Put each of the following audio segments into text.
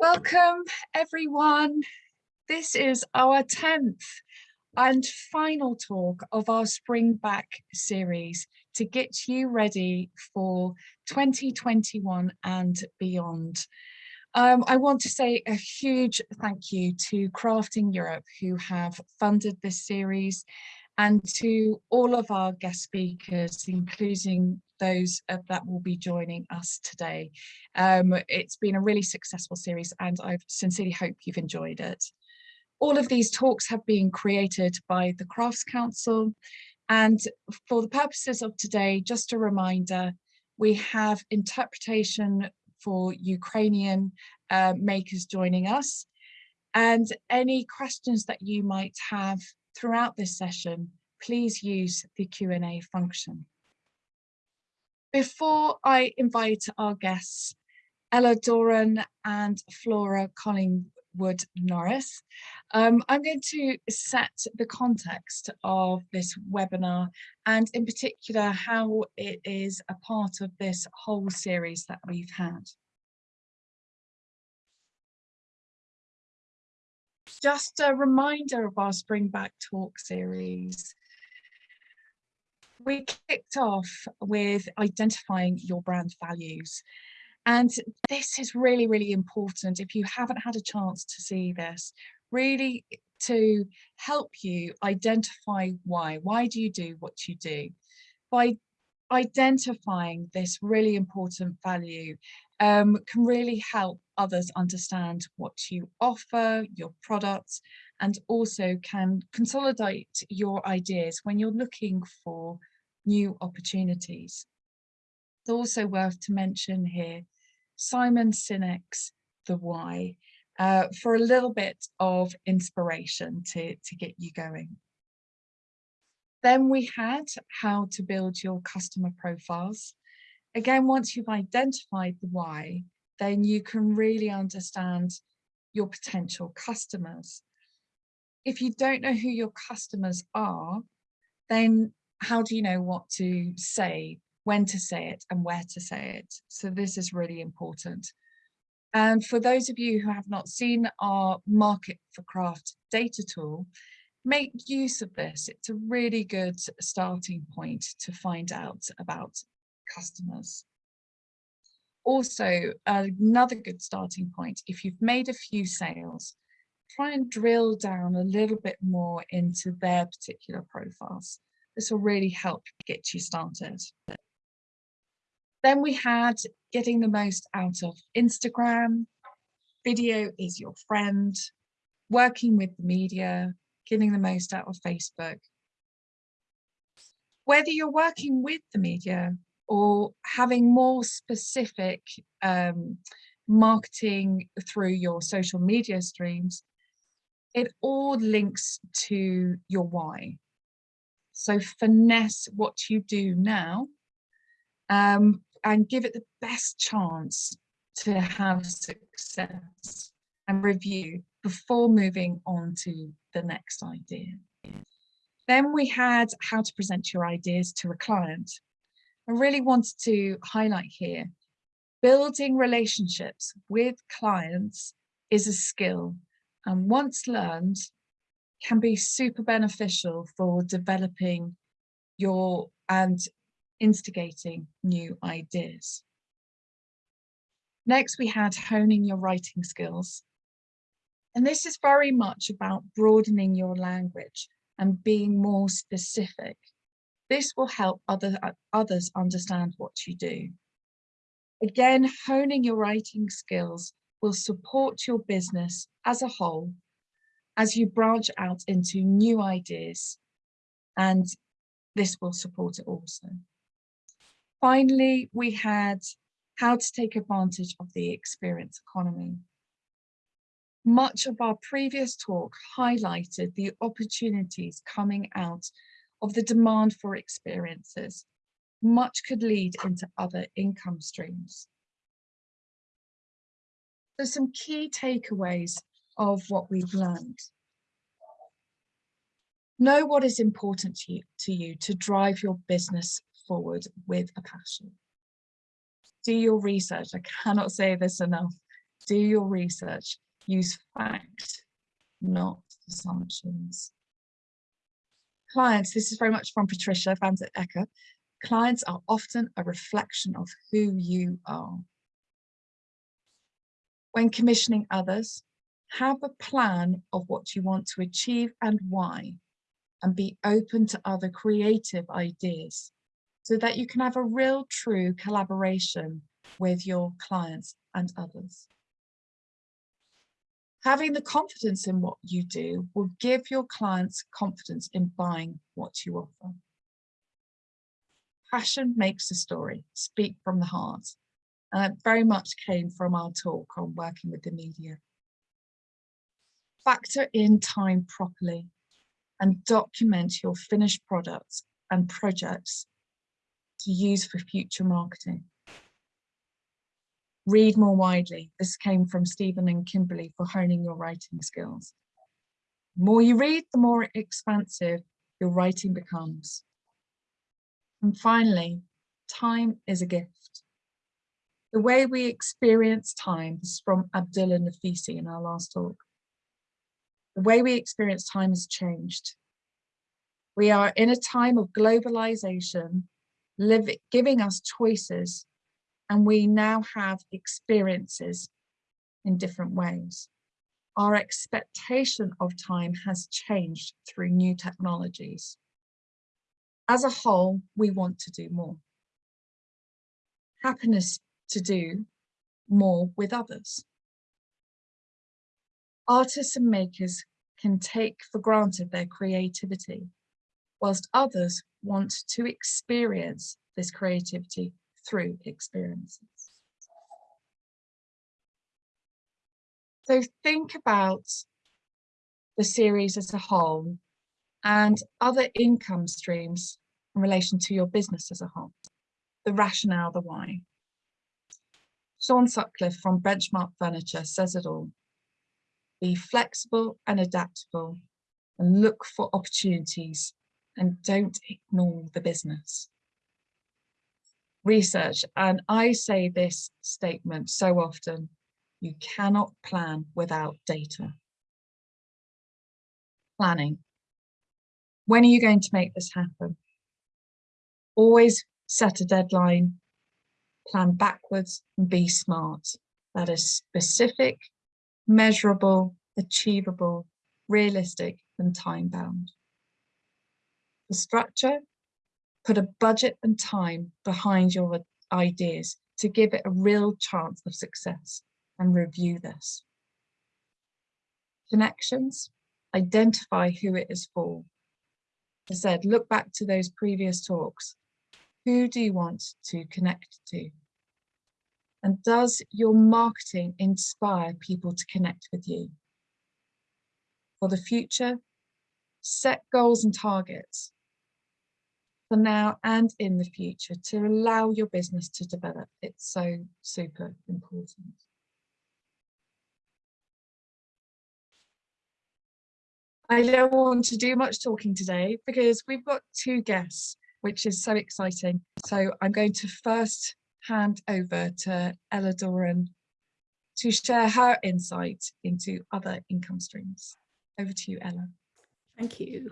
Welcome everyone. This is our 10th and final talk of our Spring Back series to get you ready for 2021 and beyond. Um, I want to say a huge thank you to Crafting Europe who have funded this series and to all of our guest speakers, including those that will be joining us today. Um, it's been a really successful series and I sincerely hope you've enjoyed it. All of these talks have been created by the Crafts Council and for the purposes of today, just a reminder, we have interpretation for Ukrainian uh, makers joining us and any questions that you might have throughout this session, please use the Q&A function. Before I invite our guests, Ella Doran and Flora Collingwood Norris, um, I'm going to set the context of this webinar and in particular how it is a part of this whole series that we've had. Just a reminder of our Spring Back Talk series. We kicked off with identifying your brand values. And this is really, really important. If you haven't had a chance to see this, really to help you identify why. Why do you do what you do? By identifying this really important value um, can really help others understand what you offer, your products, and also can consolidate your ideas when you're looking for new opportunities. It's also worth to mention here Simon Sinek's The Why uh, for a little bit of inspiration to, to get you going. Then we had how to build your customer profiles. Again, once you've identified the why, then you can really understand your potential customers. If you don't know who your customers are, then how do you know what to say, when to say it and where to say it? So this is really important. And for those of you who have not seen our Market for Craft data tool, make use of this. It's a really good starting point to find out about customers. Also, another good starting point, if you've made a few sales, try and drill down a little bit more into their particular profiles. This will really help get you started. Then we had getting the most out of Instagram, video is your friend, working with the media, getting the most out of Facebook. Whether you're working with the media or having more specific um, marketing through your social media streams, it all links to your why. So finesse what you do now um, and give it the best chance to have success and review before moving on to the next idea. Then we had how to present your ideas to a client. I really wanted to highlight here, building relationships with clients is a skill and once learned can be super beneficial for developing your and instigating new ideas. Next, we had honing your writing skills. And this is very much about broadening your language and being more specific. This will help other, others understand what you do. Again, honing your writing skills will support your business as a whole as you branch out into new ideas and this will support it also. Finally, we had how to take advantage of the experience economy. Much of our previous talk highlighted the opportunities coming out of the demand for experiences. Much could lead into other income streams. So some key takeaways of what we've learned. Know what is important to you, to you to drive your business forward with a passion. Do your research. I cannot say this enough. do your research, use fact, not assumptions. Clients, this is very much from Patricia van den Akker. Clients are often a reflection of who you are. When commissioning others, have a plan of what you want to achieve and why, and be open to other creative ideas so that you can have a real true collaboration with your clients and others. Having the confidence in what you do will give your clients confidence in buying what you offer. Passion makes a story, speak from the heart. And it very much came from our talk on working with the media. Factor in time properly and document your finished products and projects to use for future marketing. Read more widely. This came from Stephen and Kimberly for honing your writing skills. The more you read, the more expansive your writing becomes. And finally, time is a gift. The way we experience time is from Abdullah Nafisi in our last talk. The way we experience time has changed. We are in a time of globalization, giving us choices, and we now have experiences in different ways. Our expectation of time has changed through new technologies. As a whole, we want to do more. Happiness to do more with others. Artists and makers can take for granted their creativity, whilst others want to experience this creativity through experiences. So think about the series as a whole and other income streams in relation to your business as a whole, the rationale, the why. Sean Sutcliffe from Benchmark Furniture says it all. Be flexible and adaptable and look for opportunities and don't ignore the business. Research, and I say this statement so often, you cannot plan without data. Planning. When are you going to make this happen? Always set a deadline, plan backwards and be smart. That is specific, measurable, achievable, realistic and time bound. The structure, put a budget and time behind your ideas to give it a real chance of success and review this. Connections, identify who it is for. As I said, look back to those previous talks. Who do you want to connect to? And does your marketing inspire people to connect with you? For the future, set goals and targets for now and in the future to allow your business to develop. It's so super important. I don't want to do much talking today because we've got two guests, which is so exciting. So I'm going to first hand over to Ella Doran to share her insight into other income streams. Over to you, Ella. Thank you.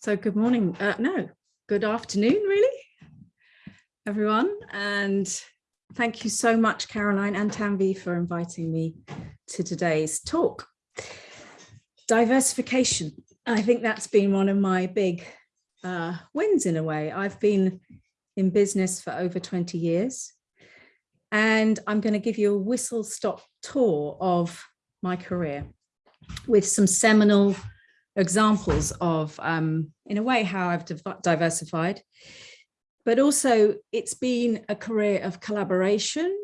So good morning, uh, no, good afternoon really, everyone. And thank you so much, Caroline and Tanvi for inviting me to today's talk. Diversification. I think that's been one of my big uh, wins in a way. I've been in business for over 20 years and I'm going to give you a whistle stop tour of my career with some seminal examples of, um, in a way, how I've diversified. But also, it's been a career of collaboration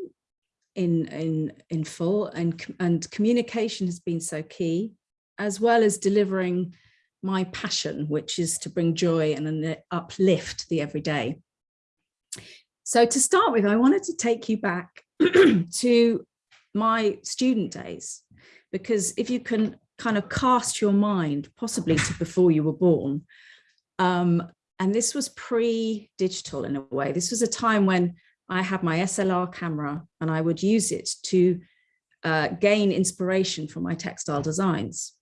in in in full, and and communication has been so key, as well as delivering my passion, which is to bring joy and uplift the everyday. So to start with, I wanted to take you back to my student days, because if you can kind of cast your mind possibly to before you were born, um, and this was pre-digital in a way. This was a time when I had my SLR camera and I would use it to uh, gain inspiration for my textile designs.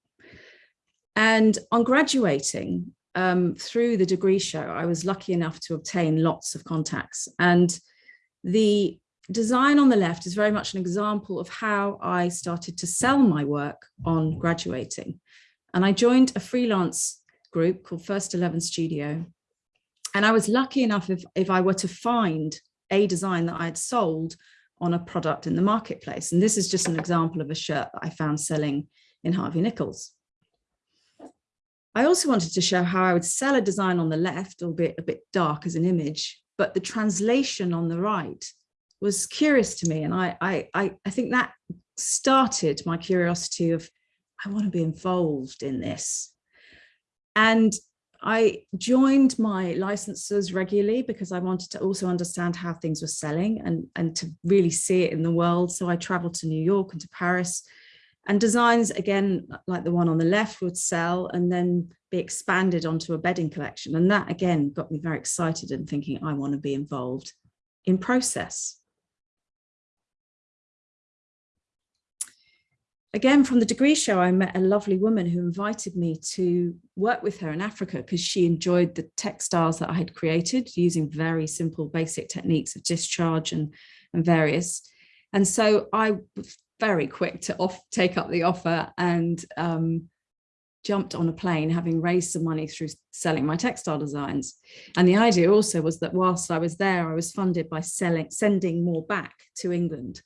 And on graduating um, through the degree show, I was lucky enough to obtain lots of contacts. And the design on the left is very much an example of how I started to sell my work on graduating. And I joined a freelance group called First 11 Studio. And I was lucky enough if, if I were to find a design that I had sold on a product in the marketplace. And this is just an example of a shirt that I found selling in Harvey Nichols. I also wanted to show how I would sell a design on the left, albeit a bit dark as an image, but the translation on the right was curious to me. And I, I, I, think that started my curiosity of, I want to be involved in this. And I joined my licensors regularly because I wanted to also understand how things were selling and, and to really see it in the world. So I traveled to New York and to Paris and designs, again, like the one on the left would sell and then be expanded onto a bedding collection. And that again got me very excited and thinking I want to be involved in process. Again, from the degree show, I met a lovely woman who invited me to work with her in Africa because she enjoyed the textiles that I had created using very simple basic techniques of discharge and, and various. And so I was very quick to off, take up the offer and um, jumped on a plane having raised some money through selling my textile designs. And the idea also was that whilst I was there, I was funded by selling, sending more back to England.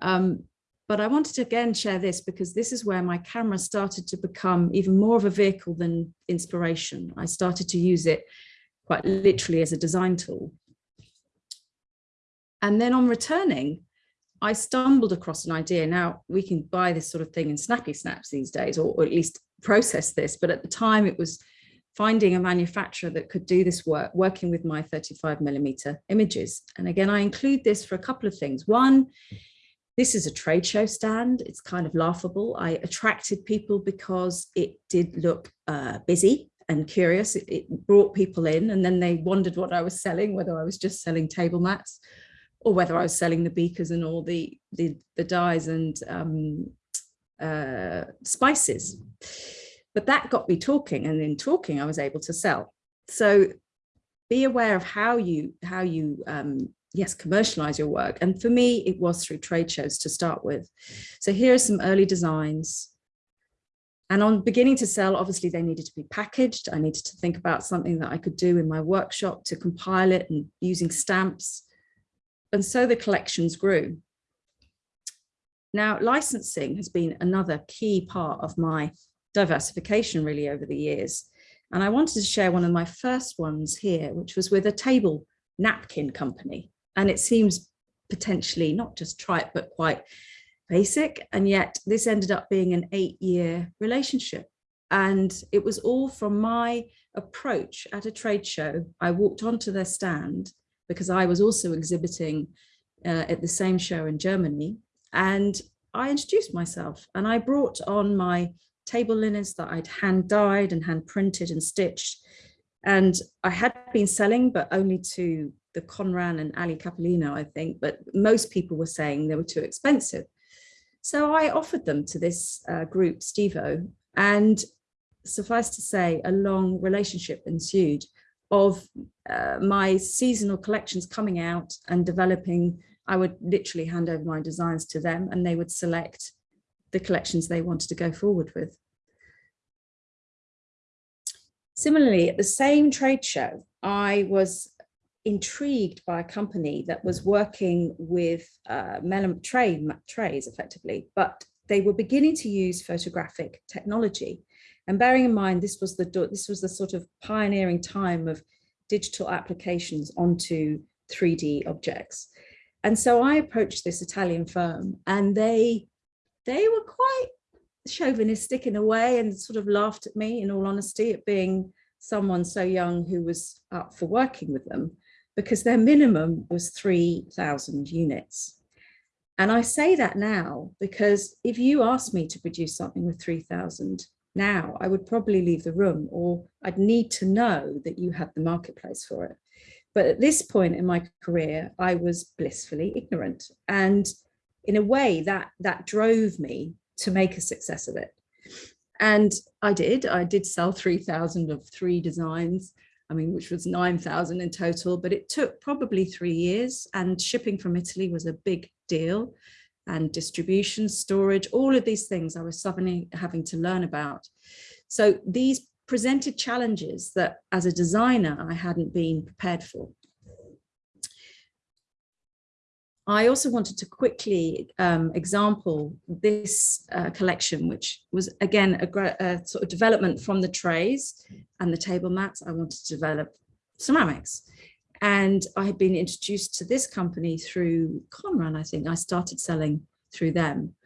Um, but I wanted to again share this because this is where my camera started to become even more of a vehicle than inspiration. I started to use it quite literally as a design tool. And then on returning, I stumbled across an idea. Now we can buy this sort of thing in snappy snaps these days, or, or at least process this. But at the time it was finding a manufacturer that could do this work, working with my 35 millimeter images. And again, I include this for a couple of things. One, this is a trade show stand. It's kind of laughable. I attracted people because it did look uh, busy and curious. It, it, brought people in and then they wondered what I was selling, whether I was just selling table mats or whether I was selling the beakers and all the, the, the dyes and um, uh, spices. But that got me talking and in talking I was able to sell. So be aware of how you how you um, yes, commercialize your work. And for me, it was through trade shows to start with. So here are some early designs. And on beginning to sell, obviously they needed to be packaged. I needed to think about something that I could do in my workshop to compile it and using stamps. And so the collections grew. Now, licensing has been another key part of my diversification really over the years. And I wanted to share one of my first ones here, which was with a table napkin company. And it seems potentially not just trite, but quite basic. And yet this ended up being an eight year relationship. And it was all from my approach at a trade show. I walked onto their stand because I was also exhibiting uh, at the same show in Germany. And I introduced myself and I brought on my table linens that I'd hand dyed and hand printed and stitched. And I had been selling, but only to the Conran and Ally Capellino, I think, but most people were saying they were too expensive. So I offered them to this uh, group, Stevo, and suffice to say, a long relationship ensued of uh, my seasonal collections coming out and developing. I would literally hand over my designs to them and they would select the collections they wanted to go forward with. Similarly, at the same trade show, I was intrigued by a company that was working with uh, tray, trays effectively, but they were beginning to use photographic technology. And bearing in mind, this was the this was the sort of pioneering time of digital applications onto 3D objects. And so I approached this Italian firm and they they were quite chauvinistic in a way and sort of laughed at me in all honesty at being someone so young who was up for working with them because their minimum was 3,000 units. And I say that now because if you asked me to produce something with 3,000 now, I would probably leave the room or I'd need to know that you had the marketplace for it. But at this point in my career, I was blissfully ignorant. And in a way that that drove me to make a success of it. And I did, I did sell 3,000 of three designs, I mean, which was 9,000 in total, but it took probably three years and shipping from Italy was a big deal and distribution, storage, all of these things I was suddenly having to learn about. So these presented challenges that as a designer, I hadn't been prepared for. I also wanted to quickly um, example this uh, collection, which was again a, a, sort of development from the trays and the table mats. I wanted to develop ceramics. And I had been introduced to this company through Conran, I think I started selling through them.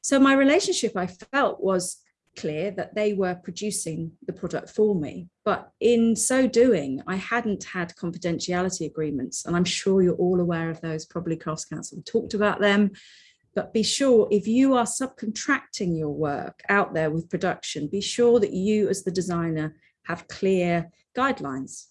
So my relationship I felt was clear that they were producing the product for me. But in so doing, I hadn't had confidentiality agreements. And I'm sure you're all aware of those, probably Crafts Council talked about them. But be sure if you are subcontracting your work out there with production, be sure that you as the designer have clear guidelines.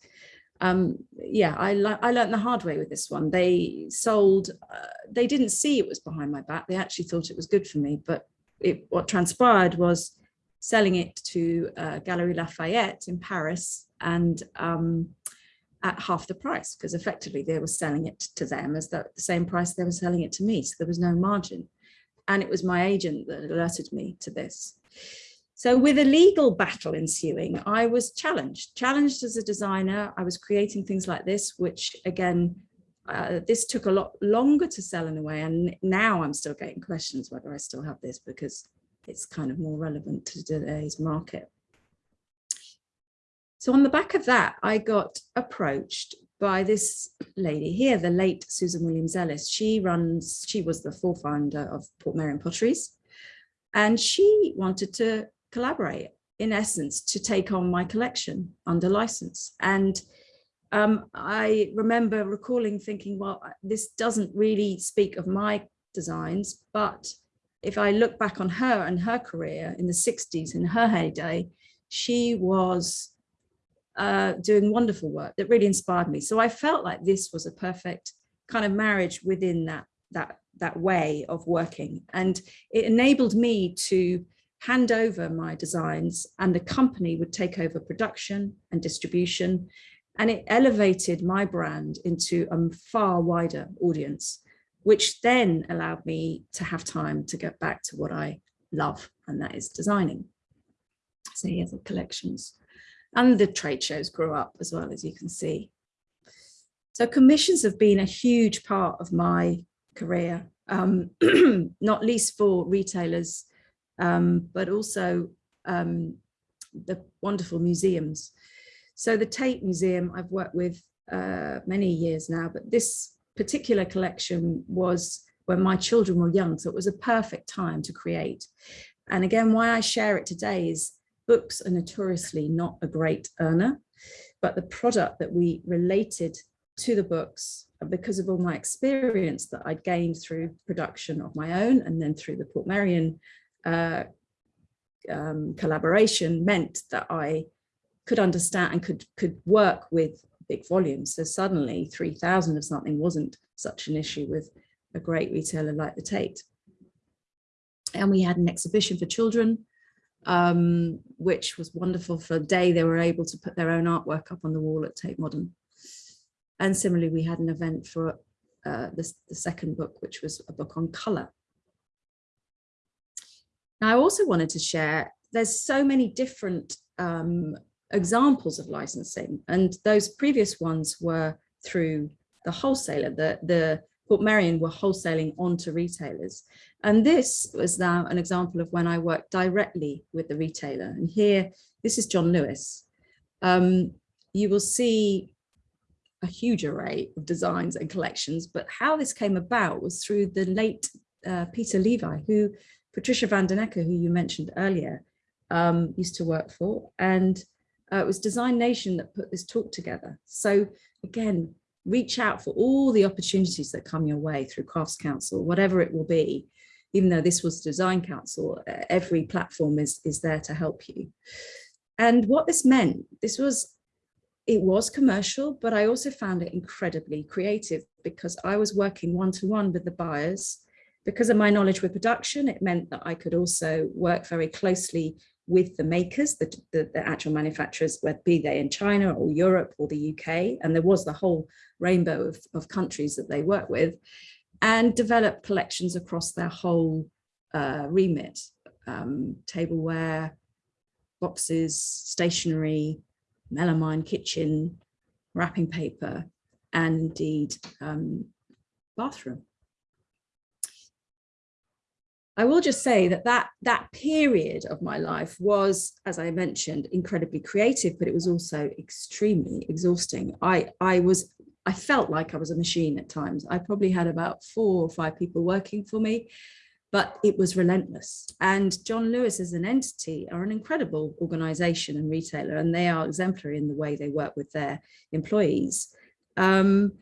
Um, yeah, I, I learned the hard way with this one. They sold, uh, they didn't see it was behind my back. They actually thought it was good for me. But it, what transpired was selling it to uh, Galerie Lafayette in Paris and um, at half the price because effectively they were selling it to them as the, same price they were selling it to me. So there was no margin. And it was my agent that alerted me to this. So with a legal battle ensuing, I was challenged, challenged as a designer. I was creating things like this, which again, uh, this took a lot longer to sell in a way. And now I'm still getting questions whether I still have this because it's kind of more relevant to today's market. So on the back of that, I got approached by this lady here, the late Susan Williams Ellis. She runs, she was the founder of Portmeirion Potteries, and she wanted to collaborate, in essence, to take on my collection under license. And um, I remember recalling thinking, well, this doesn't really speak of my designs, but if I look back on her and her career in the 60s, in her heyday, she was uh, doing wonderful work that really inspired me. So I felt like this was a perfect kind of marriage within that, that, that way of working. And it enabled me to hand over my designs and the company would take over production and distribution. And it elevated my brand into a far wider audience which then allowed me to have time to get back to what I love, and that is designing. So here's the collections. And the trade shows grew up as well, as you can see. So commissions have been a huge part of my career, um, not least for retailers, um, but also um, the wonderful museums. So the Tate Museum I've worked with uh, many years now, but this particular collection was when my children were young, so it was a perfect time to create. And again, why I share it today is books are notoriously not a great earner, but the product that we related to the books because of all my experience that I'd gained through production of my own and then through the Portmeirion uh, um, collaboration meant that I could understand and could could work with big volumes. So suddenly 3000 of something wasn't such an issue with a great retailer like the Tate. And we had an exhibition for children, um, which was wonderful for a day. They were able to put their own artwork up on the wall at Tate Modern. And similarly, we had an event for uh, the second book, which was a book on colour. Now, I also wanted to share, there's so many different um, examples of licensing. And those previous ones were through the wholesaler, the, the Portmeirion were wholesaling onto retailers. And this was now an example of when I worked directly with the retailer. And here, this is John Lewis. Um, you will see a huge array of designs and collections, but how this came about was through the late uh, Peter Levi, who Patricia van den Akker, who you mentioned earlier, um, used to work for. And uh, it was Design Nation that put this talk together. So again, reach out for all the opportunities that come your way through Crafts Council, whatever it will be, even though this was design council, uh, every platform is, is there to help you. And what this meant, this was, it was commercial, but I also found it incredibly creative because I was working one-to-one -one with the buyers. Because of my knowledge with production, it meant that I could also work very closely with the makers, the, the, the, actual manufacturers, whether be they in China or Europe or the UK, and there was the whole rainbow of, of countries that they work with, and develop collections across their whole uh, remit, um, tableware, boxes, stationery, melamine kitchen, wrapping paper, and indeed um, bathroom. I will just say that, that that period of my life was, as I mentioned, incredibly creative, but it was also extremely exhausting. I, I was, I felt like I was a machine at times. I probably had about four or five people working for me, but it was relentless. And John Lewis as an entity are an incredible organization and retailer, and they are exemplary in the way they work with their employees. Um,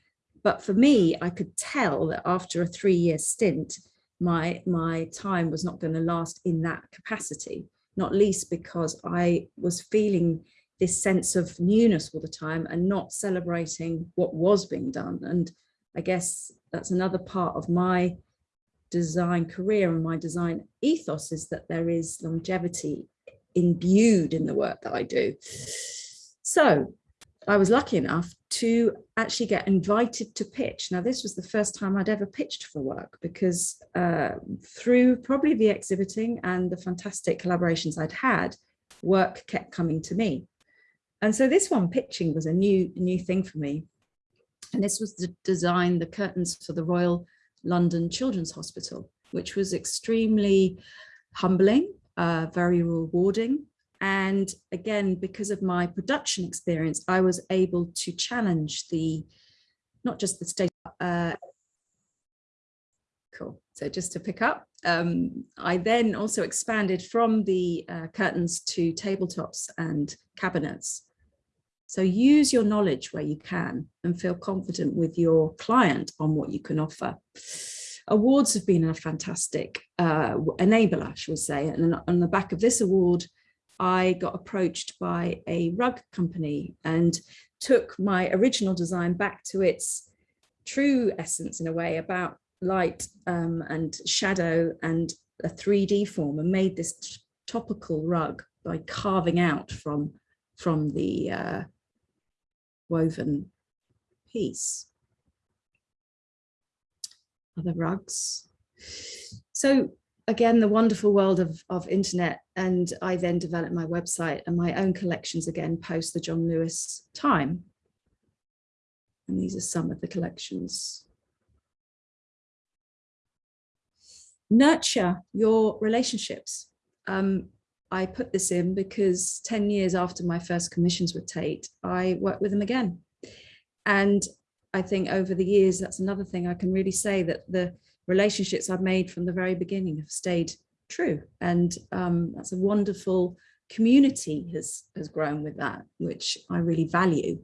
but for me, I could tell that after a three year stint, my, my time was not going to last in that capacity, not least because I was feeling this sense of newness all the time and not celebrating what was being done. And I guess that's another part of my design career and my design ethos is that there is longevity imbued in the work that I do. So I was lucky enough to actually get invited to pitch. Now, this was the first time I'd ever pitched for work because uh, through probably the exhibiting and the fantastic collaborations I'd had, work kept coming to me. And so this one pitching was a new, new thing for me. And this was to design the curtains for the Royal London Children's Hospital, which was extremely humbling, uh, very rewarding, and again, because of my production experience, I was able to challenge the, not just the state, uh, cool. So just to pick up, um, I then also expanded from the uh, curtains to tabletops and cabinets. So use your knowledge where you can and feel confident with your client on what you can offer. Awards have been a fantastic uh, enabler, shall we say, and on the back of this award, I got approached by a rug company and took my original design back to its true essence in a way about light um, and shadow and a 3D form and made this topical rug by carving out from from the uh, woven piece. Other rugs. So again, the wonderful world of, of internet. And I then developed my website and my own collections again post the John Lewis time. And these are some of the collections. Nurture your relationships. Um, I put this in because 10 years after my first commissions with Tate, I worked with them again. And I think over the years, that's another thing I can really say that the relationships I've made from the very beginning have stayed true. And um, that's a wonderful community has, has grown with that, which I really value.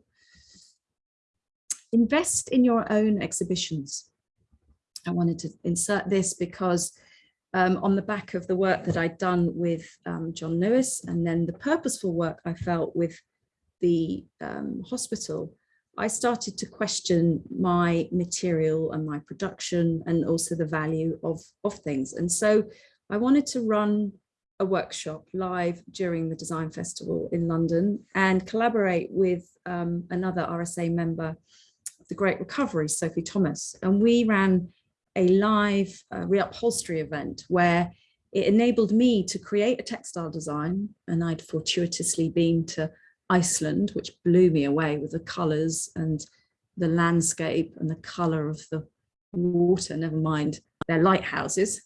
Invest in your own exhibitions. I wanted to insert this because um, on the back of the work that I'd done with um, John Lewis and then the purposeful work I felt with the um, hospital, I started to question my material and my production and also the value of, of things. And so I wanted to run a workshop live during the design festival in London and collaborate with um, another RSA member the Great Recovery, Sophie Thomas. And we ran a live uh, reupholstery event where it enabled me to create a textile design and I'd fortuitously been to Iceland, which blew me away with the colours and the landscape and the colour of the water, never mind their lighthouses,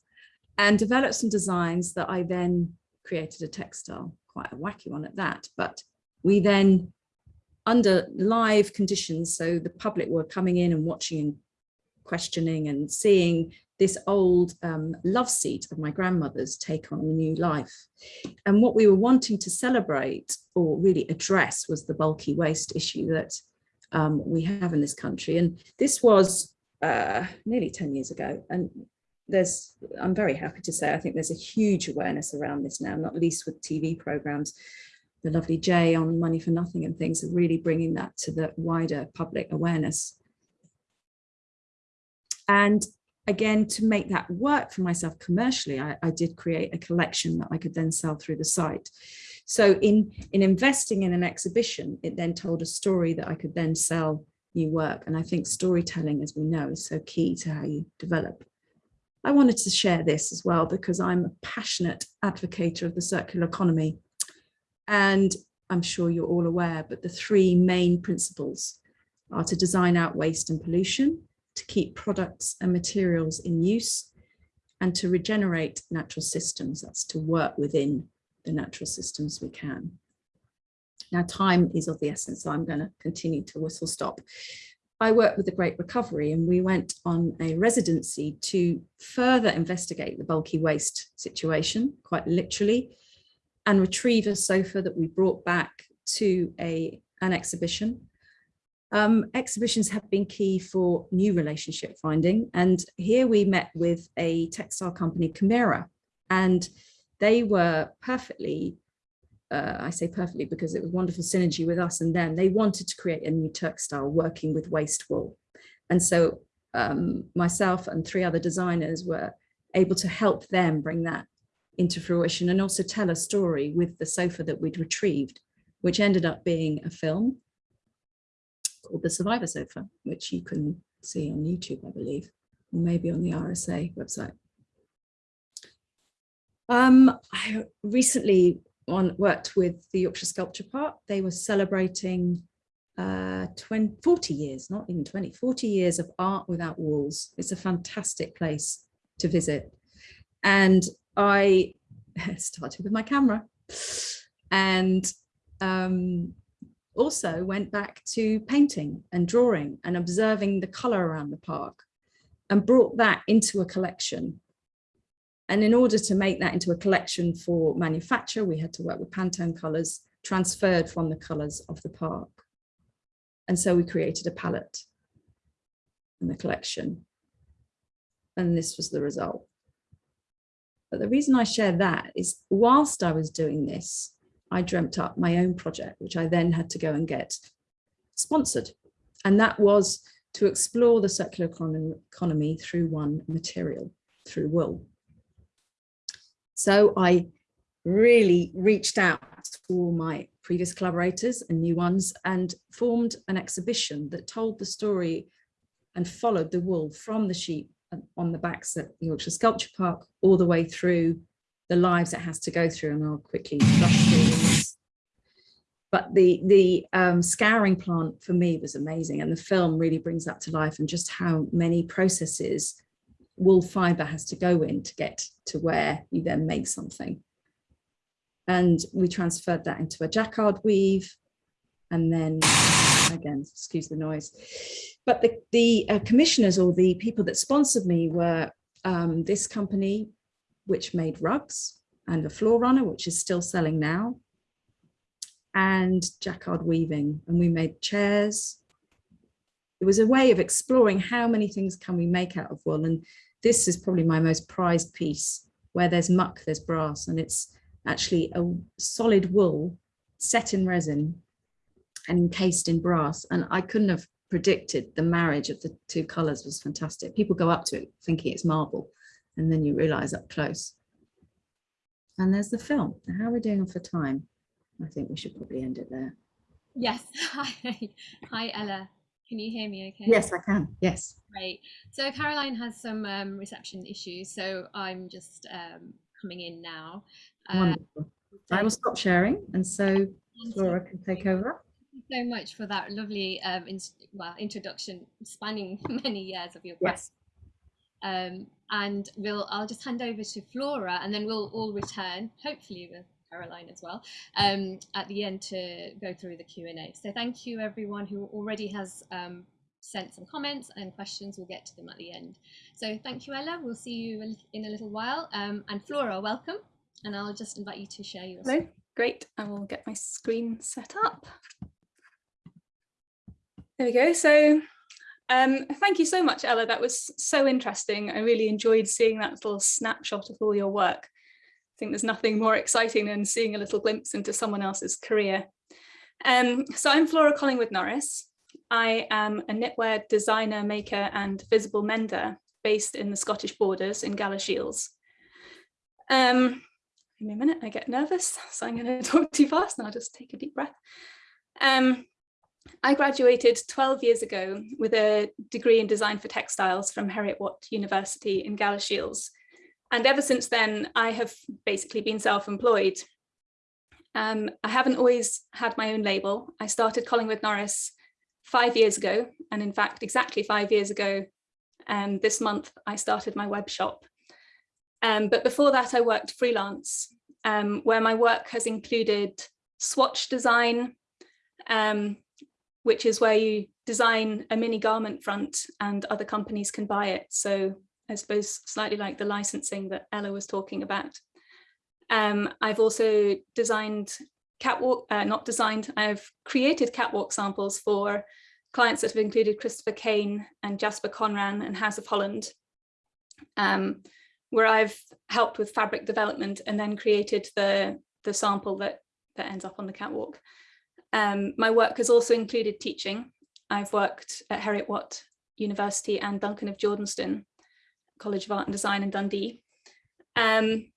and developed some designs that I then created a textile, quite a wacky one at that. But we then, under live conditions, so the public were coming in and watching and questioning and seeing this old um, love seat of my grandmother's take on a new life. And what we were wanting to celebrate or really address was the bulky waste issue that um, we have in this country. And this was uh, nearly 10 years ago. And there's, I'm very happy to say, I think there's a huge awareness around this now, not least with TV programs. The lovely Jay on Money for Nothing and things are really bringing that to the wider public awareness. And again, to make that work for myself commercially, I, I did create a collection that I could then sell through the site. So in, in investing in an exhibition, it then told a story that I could then sell new work. And I think storytelling, as we know, is so key to how you develop. I wanted to share this as well because I'm a passionate advocate of the circular economy. And I'm sure you're all aware, but the three main principles are to design out waste and pollution, to keep products and materials in use, and to regenerate natural systems. That's to work within the natural systems we can. Now time is of the essence, so I'm going to continue to whistle stop. I worked with the Great Recovery and we went on a residency to further investigate the bulky waste situation, quite literally, and retrieve a sofa that we brought back to a, an exhibition. Um, exhibitions have been key for new relationship finding. And here we met with a textile company, Camira, and they were perfectly uh, I say perfectly because it was wonderful synergy with us and them. They wanted to create a new textile working with waste wool. And so um, myself and three other designers were able to help them bring that into fruition and also tell a story with the sofa that we'd retrieved, which ended up being a film called The Survivor Sofa, which you can see on YouTube, I believe, or maybe on the RSA website. Um, I recently on worked with the Yorkshire Sculpture Park. They were celebrating uh, 20, 40 years, not even 20, 40 years of art without walls. It's a fantastic place to visit. And I started with my camera and um, also went back to painting and drawing and observing the color around the park and brought that into a collection and in order to make that into a collection for manufacture, we had to work with Pantone colors transferred from the colors of the park. And so we created a palette in the collection. And this was the result. But the reason I share that is whilst I was doing this, I dreamt up my own project, which I then had to go and get sponsored. And that was to explore the circular economy through one material, through wool. So I really reached out to all my previous collaborators and new ones and formed an exhibition that told the story and followed the wool from the sheep um, on the backs at the Yorkshire Sculpture Park all the way through the lives it has to go through and I'll quickly through. But the, the um, scouring plant for me was amazing and the film really brings that to life and just how many processes wool fiber has to go in to get to where you then make something. And we transferred that into a jacquard weave. And then again, excuse the noise. But the, the uh, commissioners or the people that sponsored me were um, this company, which made rugs and a floor runner, which is still selling now, and jacquard weaving. And we made chairs. It was a way of exploring how many things can we make out of wool. And this is probably my most prized piece where there's muck, there's brass, and it's actually a solid wool set in resin and encased in brass. And I couldn't have predicted the marriage of the two colors was fantastic. People go up to it thinking it's marble, and then you realize up close. And there's the film. How are we doing for time? I think we should probably end it there. Yes. Hi, Hi Ella. Can you hear me okay? Yes, I can. Yes. Great. So Caroline has some um, reception issues, so I'm just um, coming in now. Uh, Wonderful. I will stop sharing and so Laura can take over. Thank you so much for that lovely um, in, well, introduction spanning many years of your yes. Um, and we'll I'll just hand over to Flora and then we'll all return, hopefully with Caroline as well, um, at the end to go through the Q&A. So thank you everyone who already has um, sent some comments and questions. We'll get to them at the end. So thank you, Ella. We'll see you in a little while. Um, and Flora, welcome. And I'll just invite you to share your Hello, screen. great. I will get my screen set up. There we go. So Um, thank you so much, Ella. That was so interesting. I really enjoyed seeing that little snapshot of all your work. Think there's nothing more exciting than seeing a little glimpse into someone else's career. Um, so I'm Flora Collingwood Norris. I am a knitwear designer, maker and visible mender based in the Scottish borders in Galashiels. Um, give me a minute, I get nervous, so I'm going to talk too fast and I'll just take a deep breath. Um, I graduated 12 years ago with a degree in design for textiles from Heriot-Watt University in Galashiels. And ever since then, I have basically been self-employed. Um, I haven't always had my own label. I started Collingwood Norris five years ago. And in fact, exactly five years ago, um, this month, I started my web shop. Um, but before that, I worked freelance, um, where my work has included swatch design, um, which is where you design a mini garment front and other companies can buy it. So I suppose slightly like the licensing that Ella was talking about. Um, I've also designed catwalk, uh, not designed, I've created catwalk samples for clients that have included Christopher Kane and Jasper Conran and House of Holland, um, where I've helped with fabric development and then created the, the sample that, that ends up on the catwalk. Um, my work has also included teaching. I've worked at Heriot-Watt University and Duncan of Jordanstone College of Art and Design in Dundee. Um,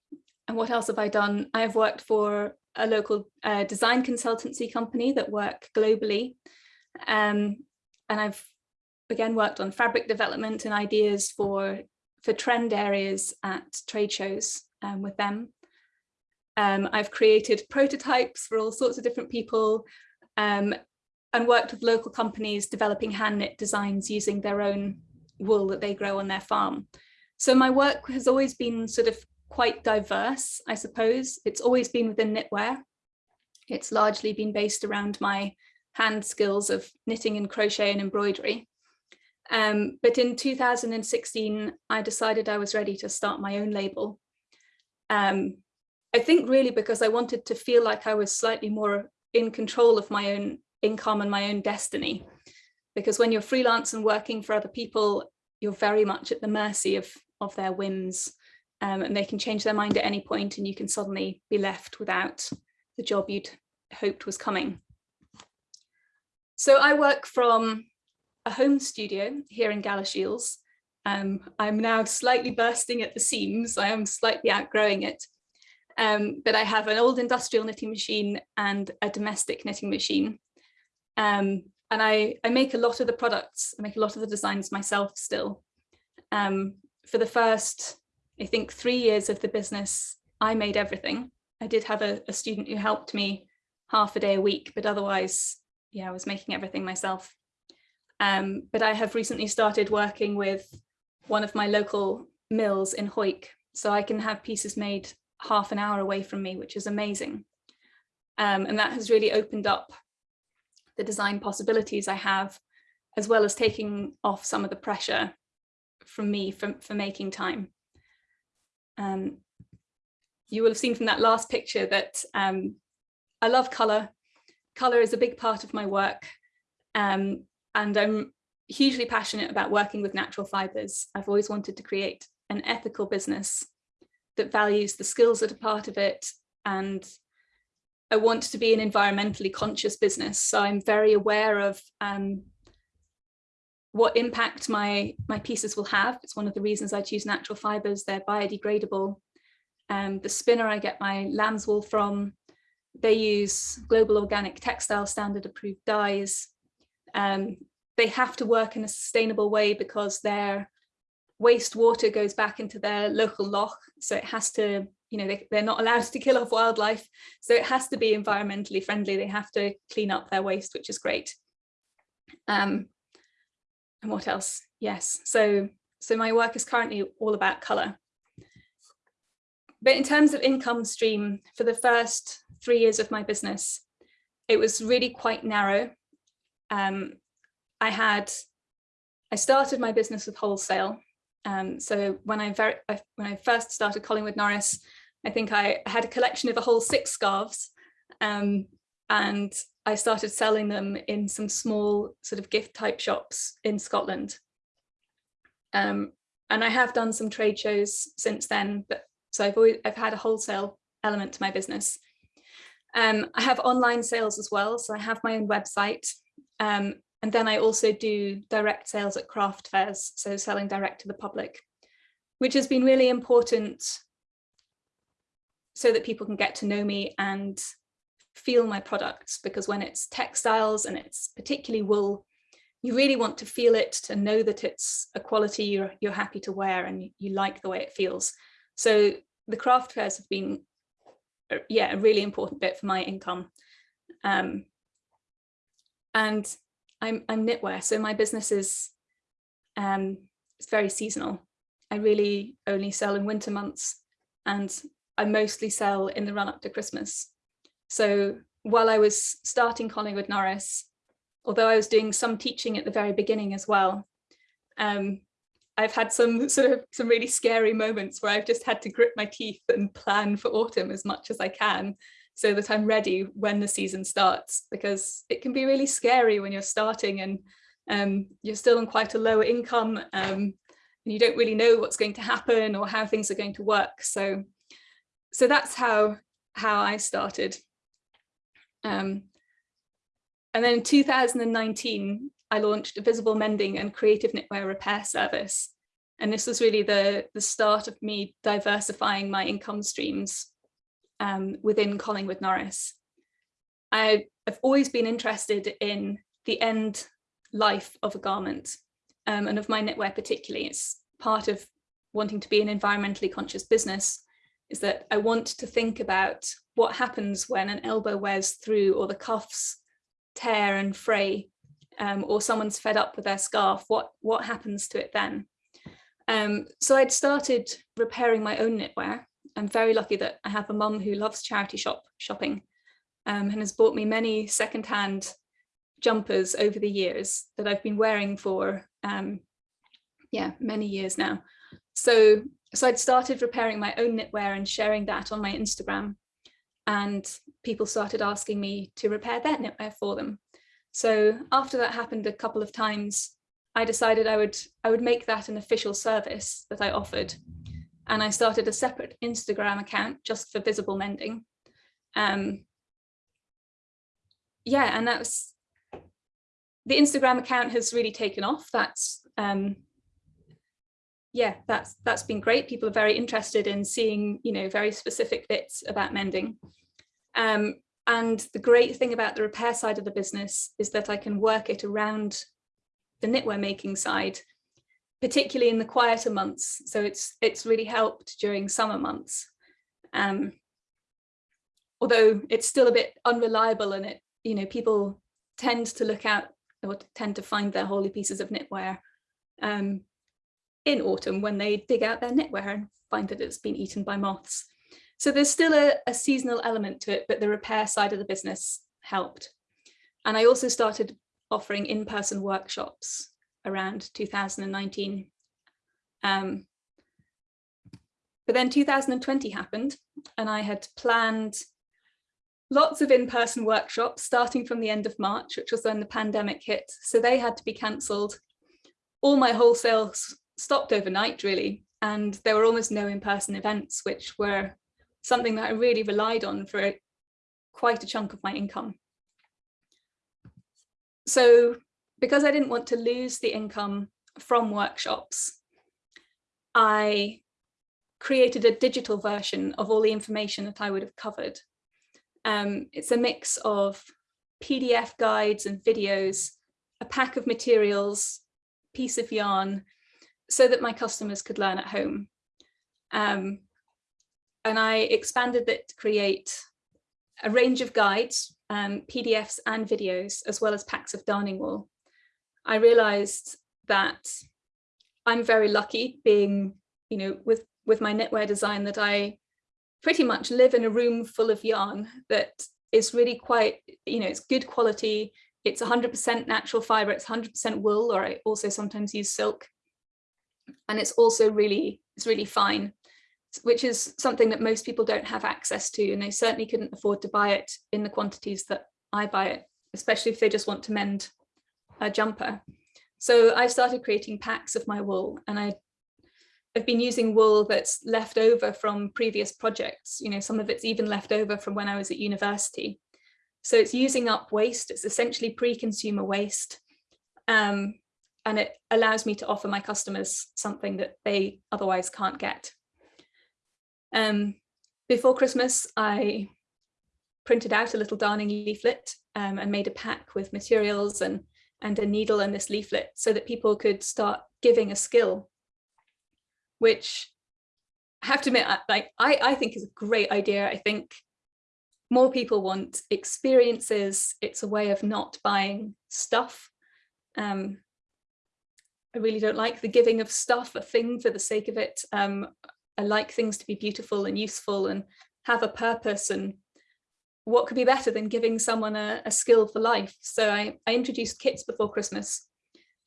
and what else have I done? I've worked for a local uh, design consultancy company that work globally. Um, and I've again worked on fabric development and ideas for, for trend areas at trade shows um, with them. Um, I've created prototypes for all sorts of different people um, and worked with local companies developing hand knit designs using their own wool that they grow on their farm. So my work has always been sort of quite diverse, I suppose. It's always been within knitwear. It's largely been based around my hand skills of knitting and crochet and embroidery. Um, but in 2016, I decided I was ready to start my own label. Um, I think really because I wanted to feel like I was slightly more in control of my own income and my own destiny. Because when you're freelance and working for other people, you're very much at the mercy of, of their whims um, and they can change their mind at any point and you can suddenly be left without the job you'd hoped was coming. So I work from a home studio here in Galashiels. Um, I'm now slightly bursting at the seams. I am slightly outgrowing it. Um, but I have an old industrial knitting machine and a domestic knitting machine. Um, and I, I make a lot of the products, I make a lot of the designs myself still. Um, for the first, I think, three years of the business, I made everything. I did have a, a student who helped me half a day a week, but otherwise, yeah, I was making everything myself. Um, but I have recently started working with one of my local mills in Hawick, so I can have pieces made half an hour away from me, which is amazing. Um, and that has really opened up the design possibilities I have, as well as taking off some of the pressure from me for, for making time. Um, you will have seen from that last picture that um, I love colour. Colour is a big part of my work. Um, and I'm hugely passionate about working with natural fibres. I've always wanted to create an ethical business that values the skills that are part of it and I want to be an environmentally conscious business so I'm very aware of um, what impact my my pieces will have it's one of the reasons I choose natural fibers they're biodegradable um, the spinner I get my lamb's wool from they use global organic textile standard approved dyes um, they have to work in a sustainable way because they're wastewater goes back into their local loch. So it has to, you know, they, they're not allowed to kill off wildlife. So it has to be environmentally friendly. They have to clean up their waste, which is great. Um, and what else? Yes. So, so my work is currently all about color. But in terms of income stream, for the first three years of my business, it was really quite narrow. Um, I had, I started my business with wholesale um, so when I very when I first started Collingwood Norris, I think I had a collection of a whole six scarves, um, and I started selling them in some small sort of gift type shops in Scotland. Um, and I have done some trade shows since then, but so I've always I've had a wholesale element to my business. Um, I have online sales as well, so I have my own website. Um, and then I also do direct sales at craft fairs, so selling direct to the public, which has been really important so that people can get to know me and feel my products because when it's textiles and it's particularly wool, you really want to feel it to know that it's a quality you're, you're happy to wear and you like the way it feels. So the craft fairs have been, uh, yeah, a really important bit for my income. Um, and I'm, I'm knitwear, so my business is um, it's very seasonal. I really only sell in winter months and I mostly sell in the run up to Christmas. So while I was starting Collingwood Norris, although I was doing some teaching at the very beginning as well, um, I've had some sort of some really scary moments where I've just had to grit my teeth and plan for autumn as much as I can so that I'm ready when the season starts because it can be really scary when you're starting and um, you're still on quite a lower income um, and you don't really know what's going to happen or how things are going to work. So, so that's how, how I started. Um, and then in 2019, I launched a visible mending and creative knitwear repair service. And this was really the, the start of me diversifying my income streams um, within Collingwood Norris. I have always been interested in the end life of a garment um, and of my knitwear particularly. It's part of wanting to be an environmentally conscious business is that I want to think about what happens when an elbow wears through or the cuffs tear and fray um, or someone's fed up with their scarf, what, what happens to it then? Um, so I'd started repairing my own knitwear. I'm very lucky that I have a mum who loves charity shop shopping um, and has bought me many secondhand jumpers over the years that I've been wearing for um, yeah many years now. So so I'd started repairing my own knitwear and sharing that on my Instagram and people started asking me to repair their knitwear for them. So after that happened a couple of times, I decided I would I would make that an official service that I offered. And I started a separate Instagram account just for visible mending. Um, yeah, and that was the Instagram account has really taken off. That's um, yeah, that's that's been great. People are very interested in seeing, you know, very specific bits about mending. Um, and the great thing about the repair side of the business is that I can work it around the knitwear making side, particularly in the quieter months. So it's it's really helped during summer months. Um, although it's still a bit unreliable and it, you know, people tend to look out or tend to find their holy pieces of knitwear um, in autumn when they dig out their knitwear and find that it's been eaten by moths. So there's still a, a seasonal element to it, but the repair side of the business helped. And I also started offering in-person workshops around 2019. Um, but then 2020 happened and I had planned lots of in-person workshops starting from the end of March, which was when the pandemic hit. So they had to be cancelled. All my wholesales stopped overnight really, and there were almost no in-person events, which were something that I really relied on for quite a chunk of my income. So because I didn't want to lose the income from workshops, I created a digital version of all the information that I would have covered. Um, it's a mix of PDF guides and videos, a pack of materials, piece of yarn, so that my customers could learn at home. Um, and I expanded it to create a range of guides, um, PDFs and videos, as well as packs of darning wool. I realized that I'm very lucky being, you know, with, with my knitwear design that I pretty much live in a room full of yarn that is really quite, you know, it's good quality. It's 100% natural fiber, it's 100% wool, or I also sometimes use silk. And it's also really, it's really fine which is something that most people don't have access to and they certainly couldn't afford to buy it in the quantities that I buy it especially if they just want to mend a jumper. So I've started creating packs of my wool and I I've been using wool that's left over from previous projects. You know, some of it's even left over from when I was at university. So it's using up waste. It's essentially pre-consumer waste. Um, and it allows me to offer my customers something that they otherwise can't get. Um, before Christmas, I printed out a little darning leaflet um, and made a pack with materials and, and a needle and this leaflet so that people could start giving a skill which I have to admit, like I, I think is a great idea. I think more people want experiences. It's a way of not buying stuff. Um, I really don't like the giving of stuff, a thing for the sake of it. Um, I like things to be beautiful and useful and have a purpose and what could be better than giving someone a, a skill for life? So I, I introduced kits before Christmas.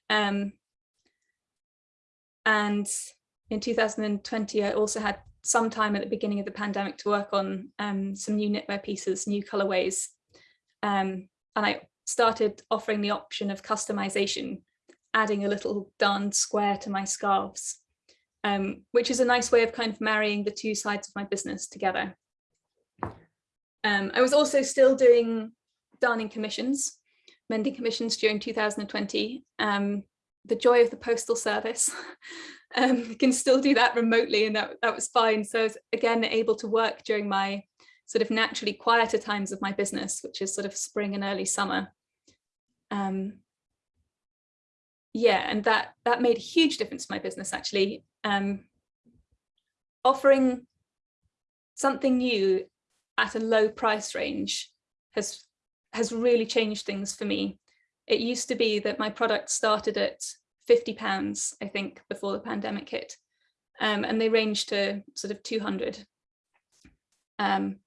Um, and in 2020, I also had some time at the beginning of the pandemic to work on um, some new knitwear pieces, new colorways. Um, and I started offering the option of customization, adding a little darned square to my scarves, um, which is a nice way of kind of marrying the two sides of my business together. Um, I was also still doing darning commissions, mending commissions during 2020. Um, the joy of the postal service um, can still do that remotely and that, that was fine. So I was again able to work during my sort of naturally quieter times of my business, which is sort of spring and early summer. Um, yeah, and that that made a huge difference to my business actually. Um, offering something new at a low price range has has really changed things for me. It used to be that my product started at 50 pounds, I think, before the pandemic hit. Um, and they ranged to sort of 200. Um,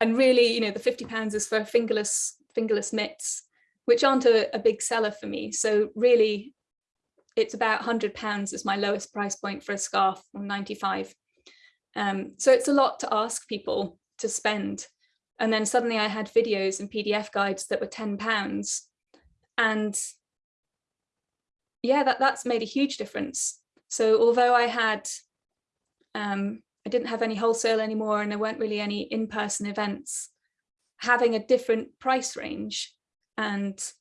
and really, you know, the 50 pounds is for fingerless, fingerless mitts, which aren't a, a big seller for me. So really, it's about 100 pounds is my lowest price point for a scarf or 95. Um, so it's a lot to ask people to spend. And then suddenly I had videos and PDF guides that were 10 pounds. And yeah, that, that's made a huge difference. So although I had, um, I didn't have any wholesale anymore and there weren't really any in-person events, having a different price range and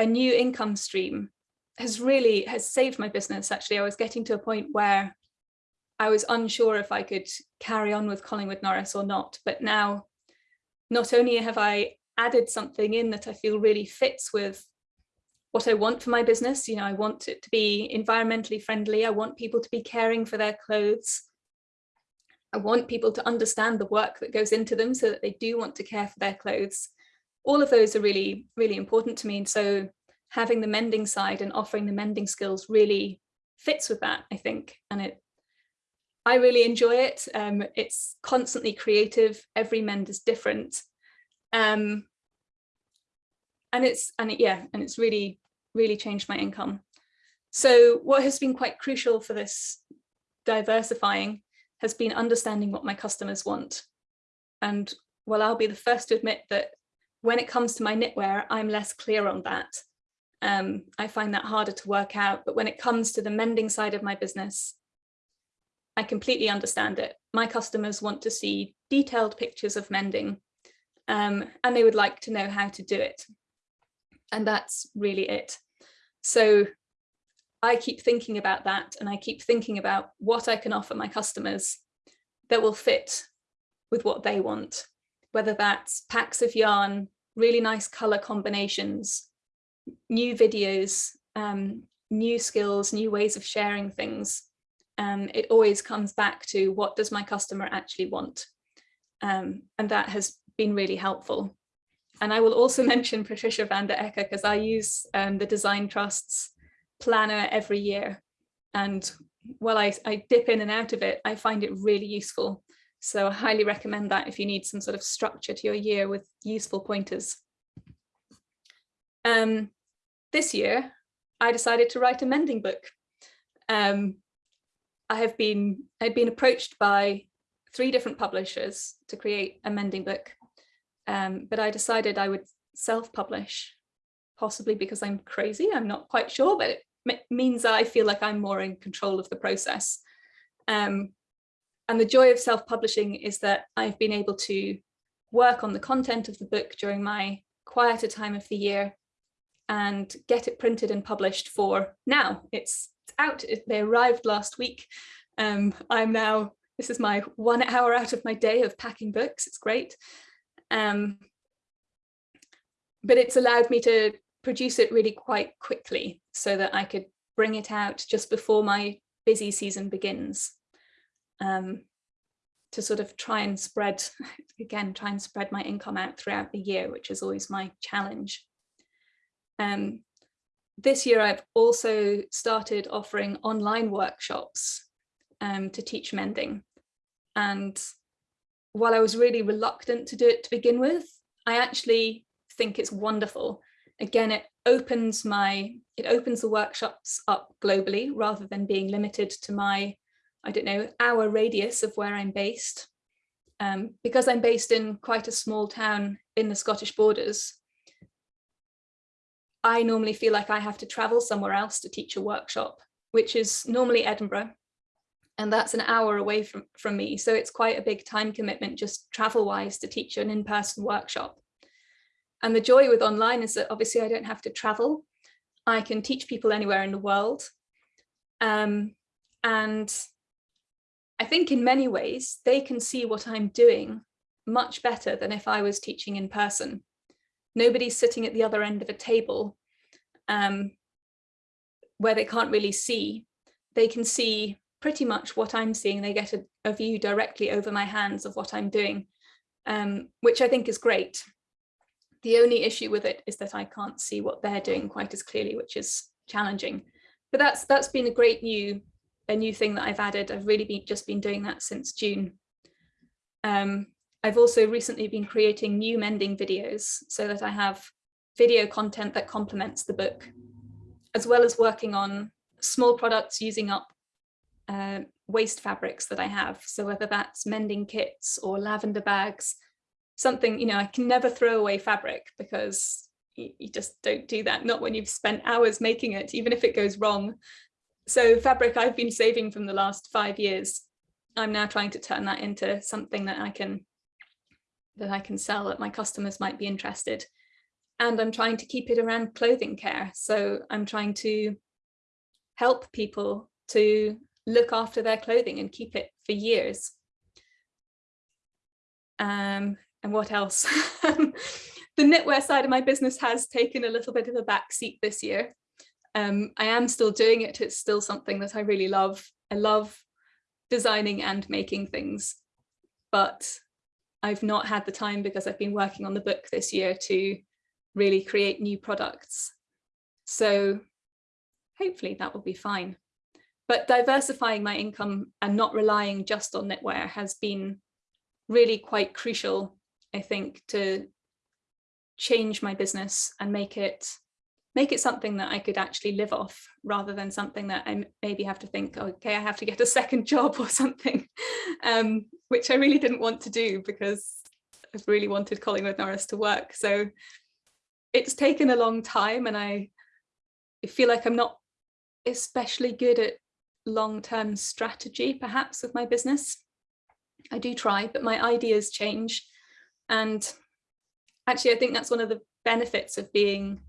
a new income stream has really has saved my business actually i was getting to a point where i was unsure if i could carry on with collingwood norris or not but now not only have i added something in that i feel really fits with what I want for my business. You know, I want it to be environmentally friendly. I want people to be caring for their clothes. I want people to understand the work that goes into them so that they do want to care for their clothes. All of those are really, really important to me. And so having the mending side and offering the mending skills really fits with that, I think. And it, I really enjoy it. Um, it's constantly creative. Every mend is different. Um, and it's, and it, yeah, and it's really, really changed my income. So what has been quite crucial for this diversifying has been understanding what my customers want. And well, I'll be the first to admit that when it comes to my knitwear, I'm less clear on that. Um, I find that harder to work out, but when it comes to the mending side of my business, I completely understand it. My customers want to see detailed pictures of mending um, and they would like to know how to do it. And that's really it. So I keep thinking about that and I keep thinking about what I can offer my customers that will fit with what they want, whether that's packs of yarn, really nice color combinations, new videos, um, new skills, new ways of sharing things. Um, it always comes back to what does my customer actually want? Um, and that has been really helpful. And I will also mention Patricia van den Akker because I use um, the Design Trust's planner every year. And while I, I dip in and out of it, I find it really useful. So I highly recommend that if you need some sort of structure to your year with useful pointers. Um, this year, I decided to write a mending book. Um, I have been, I've been approached by three different publishers to create a mending book Um, but I decided I would self-publish, possibly because I'm crazy, I'm not quite sure, but it means I feel like I'm more in control of the process. Um, and the joy of self-publishing is that I've been able to work on the content of the book during my quieter time of the year and get it printed and published for now. It's, it's out, it, they arrived last week. Um, I'm now, this is my one hour out of my day of packing books, it's great. Um, but it's allowed me to produce it really quite quickly so that I could bring it out just before my busy season begins. Um, to sort of try and spread, again, try and spread my income out throughout the year, which is always my challenge. Um, this year, I've also started offering online workshops um, to teach mending. And while I was really reluctant to do it to begin with, I actually think it's wonderful. Again, it opens my, it opens the workshops up globally rather than being limited to my, I don't know, hour radius of where I'm based. Um, because I'm based in quite a small town in the Scottish borders, I normally feel like I have to travel somewhere else to teach a workshop, which is normally Edinburgh. And that's an hour away from, from me. So it's quite a big time commitment just travel wise to teach an in-person workshop. And the joy with online is that obviously I don't have to travel. I can teach people anywhere in the world. Um, and I think in many ways they can see what I'm doing much better than if I was teaching in person. Nobody's sitting at the other end of a table um, where they can't really see. They can see pretty much what I'm seeing. They get a, a view directly over my hands of what I'm doing, um, which I think is great. The only issue with it is that I can't see what they're doing quite as clearly, which is challenging. But that's that's been a great new a new thing that I've added. I've really been just been doing that since June. Um, I've also recently been creating new mending videos so that I have video content that complements the book, as well as working on small products using up uh, waste fabrics that I have. So whether that's mending kits or lavender bags, something, you know, I can never throw away fabric because you, you just don't do that, not when you've spent hours making it, even if it goes wrong. So fabric I've been saving from the last five years, I'm now trying to turn that into something that I can that I can sell that my customers might be interested. And I'm trying to keep it around clothing care. So I'm trying to help people to look after their clothing and keep it for years. Um, and what else? the knitwear side of my business has taken a little bit of a back seat this year. Um, I am still doing it. It's still something that I really love. I love designing and making things, but I've not had the time because I've been working on the book this year to really create new products. So hopefully that will be fine. But diversifying my income and not relying just on knitwear has been really quite crucial, I think, to change my business and make it make it something that I could actually live off rather than something that I maybe have to think, okay, I have to get a second job or something, um, which I really didn't want to do because I really wanted Collingwood Norris to work. So it's taken a long time and I feel like I'm not especially good at long-term strategy, perhaps, with my business. I do try, but my ideas change. And actually, I think that's one of the benefits of being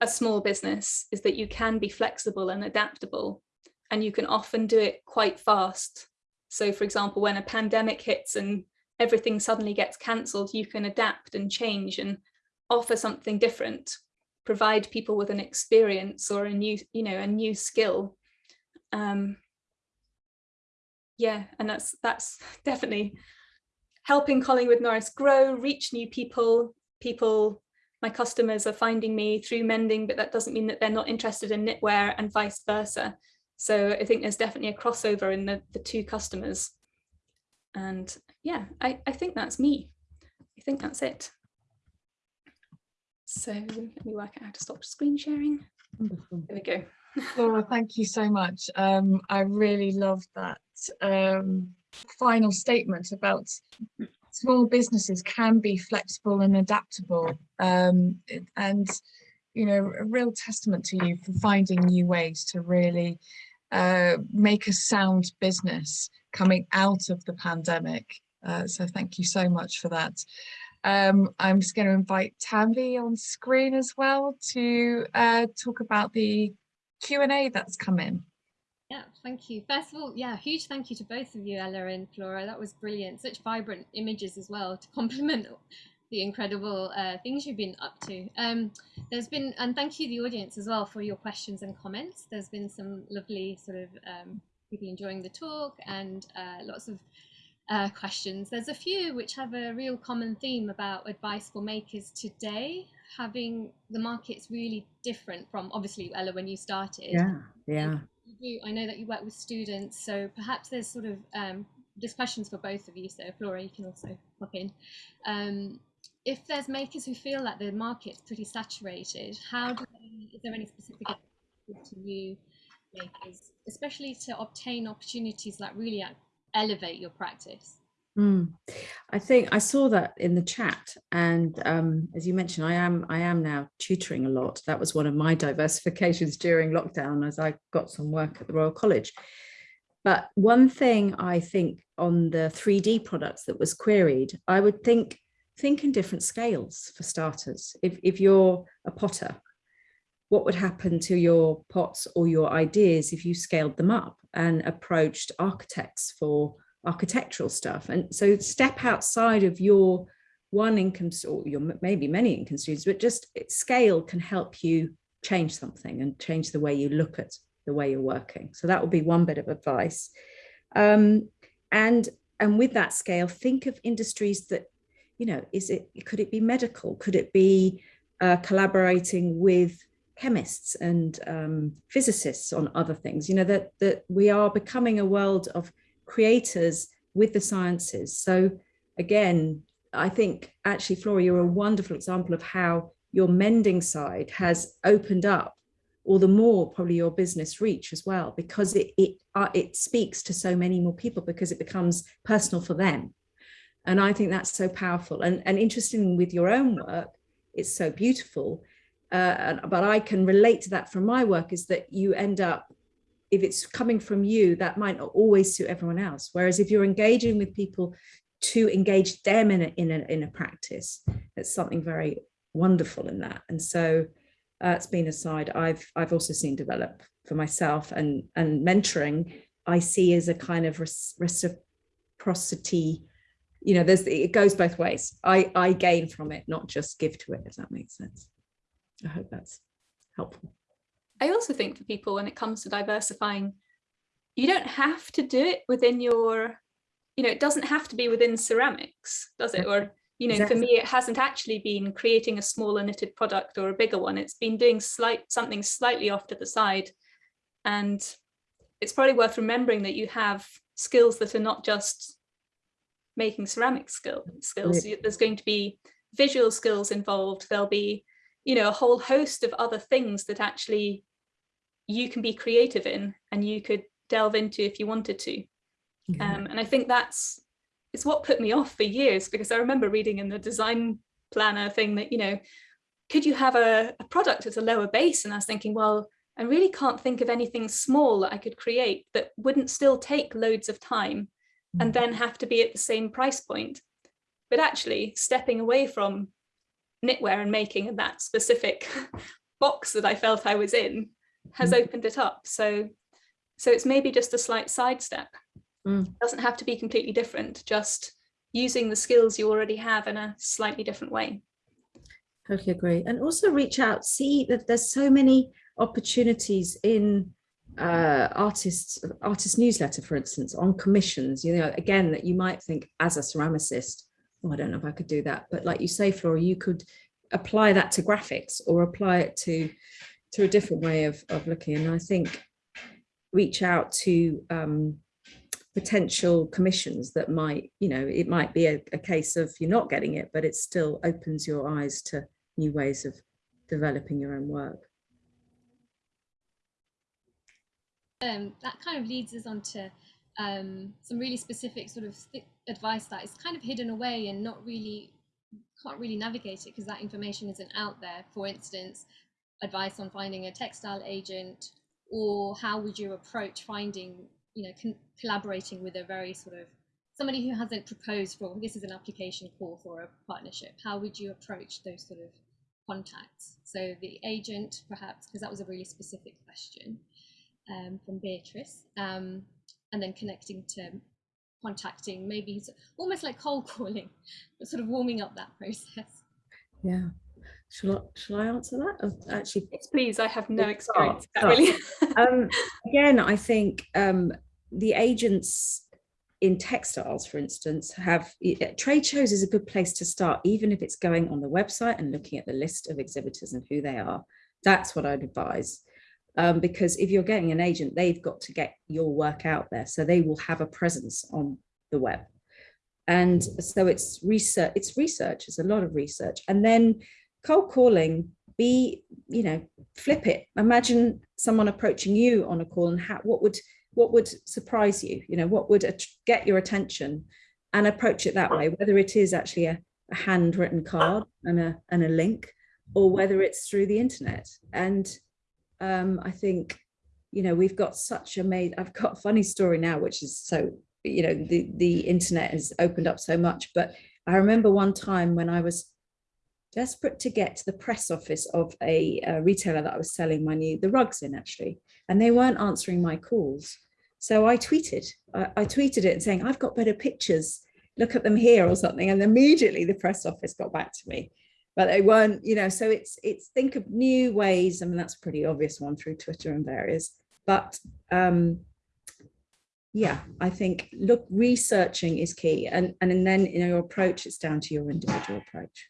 a small business is that you can be flexible and adaptable and you can often do it quite fast. So for example, when a pandemic hits and everything suddenly gets cancelled, you can adapt and change and offer something different, provide people with an experience or a new, you know, a new skill. Um, yeah, and that's that's definitely helping Collingwood Norris grow, reach new people, people my customers are finding me through mending, but that doesn't mean that they're not interested in knitwear and vice versa. So I think there's definitely a crossover in the, the two customers. And yeah, I, I think that's me. I think that's it. So let me work out how to stop screen sharing. Wonderful. There we go. Flora, thank you so much. Um, I really love that um, final statement about small businesses can be flexible and adaptable um, and you know a real testament to you for finding new ways to really uh, make a sound business coming out of the pandemic uh, so thank you so much for that um, I'm just going to invite Tanvi on screen as well to uh, talk about the Q&A that's come in. Yeah, thank you. First of all, yeah, huge thank you to both of you, Ella and Flora. That was brilliant. Such vibrant images as well to complement the incredible uh, things you've been up to. Um, there's been, and thank you the audience as well for your questions and comments. There's been some lovely sort of um, people enjoying the talk and uh, lots of uh, questions. There's a few which have a real common theme about advice for makers today, having the markets really different from obviously Ella when you started. Yeah, yeah. You I know that you work with students, so perhaps there's sort of um, just questions for both of you. So Flora, you can also pop in. Um, if there's makers who feel that the market's pretty saturated, how do they, is there any specific to you makers, especially to obtain opportunities that really elevate your practice? Mm. I think I saw that in the chat, and um, as you mentioned, I am I am now tutoring a lot. That was one of my diversifications during lockdown, as I got some work at the Royal College. But one thing I think on the 3D products that was queried, I would think think in different scales for starters. If if you're a potter, what would happen to your pots or your ideas if you scaled them up and approached architects for architectural stuff. And so step outside of your one income or your maybe many income streams but just scale can help you change something and change the way you look at the way you're working. So that would be one bit of advice. Um, and and with that scale think of industries that you know is it could it be medical? Could it be uh, collaborating with chemists and um, physicists on other things? You know that that we are becoming a world of creators with the sciences. So again, I think actually, Flora, you're a wonderful example of how your mending side has opened up all the more probably your business reach as well, because it, it, uh, it speaks to so many more people because it becomes personal for them. And I think that's so powerful and, and interesting with your own work, it's so beautiful. Uh, but I can relate to that from my work is that you end up if it's coming from you, that might not always suit everyone else. Whereas if you're engaging with people to engage them in a, in a, in a practice, it's something very wonderful in that. And so uh, it's been a side I've, I've also seen develop for myself and, and mentoring I see as a kind of reciprocity, you know, there's, it goes both ways. I, I gain from it, not just give to it, if that makes sense. I hope that's helpful. I also think for people when it comes to diversifying, you don't have to do it within your, you know, it doesn't have to be within ceramics, does it? Or, you know, exactly. for me, it hasn't actually been creating a smaller knitted product or a bigger one. It's been doing slight something slightly off to the side. And it's probably worth remembering that you have skills that are not just making ceramic skill skills. Right. There's going to be visual skills involved. There'll be, you know, a whole host of other things that actually you can be creative in and you could delve into if you wanted to. Um, and I think that's it's what put me off for years because I remember reading in the design planner thing that, you know, could you have a, a product at a lower base? And I was thinking, well, I really can't think of anything small that I could create that wouldn't still take loads of time and mm. then have to be at the same price point. But actually stepping away from knitwear and making that specific box that I felt I was in has mm. opened it up. So, so it's maybe just a slight sidestep. Mm. It doesn't have to be completely different, just using the skills you already have in a slightly different way. Totally agree. And also reach out, see that there's so many opportunities in uh, artists, artist newsletter, for instance, on commissions, you know, again, that you might think as a ceramicist, oh, I don't know if I could do that. But like you say, Flora, you could apply that to graphics or apply it to to a different way of, of looking. And I think reach out to um, potential commissions that might, you know, it might be a, a, case of you're not getting it, but it still opens your eyes to new ways of developing your own work. Um, that kind of leads us on to um, some really specific sort of advice that is kind of hidden away and not really can't really navigate it because that information isn't out there. For instance, advice on finding a textile agent, or how would you approach finding, you know, collaborating with a very sort of somebody who hasn't proposed for this is an application call for a partnership. How would you approach those sort of contacts? So the agent, perhaps, because that was a really specific question um, from Beatrice, um, and then connecting to contacting, maybe almost like cold calling, but sort of warming up that process. Yeah. Shall I, shall I answer that? Actually, yes, please. I have no experience. Really. um, again, I think um, the agents in textiles, for instance, have trade shows is a good place to start, even if it's going on the website and looking at the list of exhibitors and who they are. That's what I'd advise. Um, because if you're getting an agent, they've got to get your work out there. So they will have a presence on the web. And so it's research, it's research, it's a lot of research. And then cold calling, be, you know, flip it. Imagine someone approaching you on a call and how, what would what would surprise you, you know, what would get your attention and approach it that way, whether it is actually a, a handwritten card and a, and a link or whether it's through the internet. And um, I think, you know, we've got such a made, I've got a funny story now, which is so, you know, the, the internet has opened up so much, but I remember one time when I was desperate to get to the press office of a, a, retailer that I was selling my new, the rugs in actually, and they weren't answering my calls. So I tweeted, I, I tweeted it saying, I've got better pictures, look at them here or something. And immediately the press office got back to me, but they weren't, you know, so it's, it's think of new ways. I mean, that's a pretty obvious one through Twitter and various, but um, yeah, I think look, researching is key. And, and then, you know, your approach, it's down to your individual approach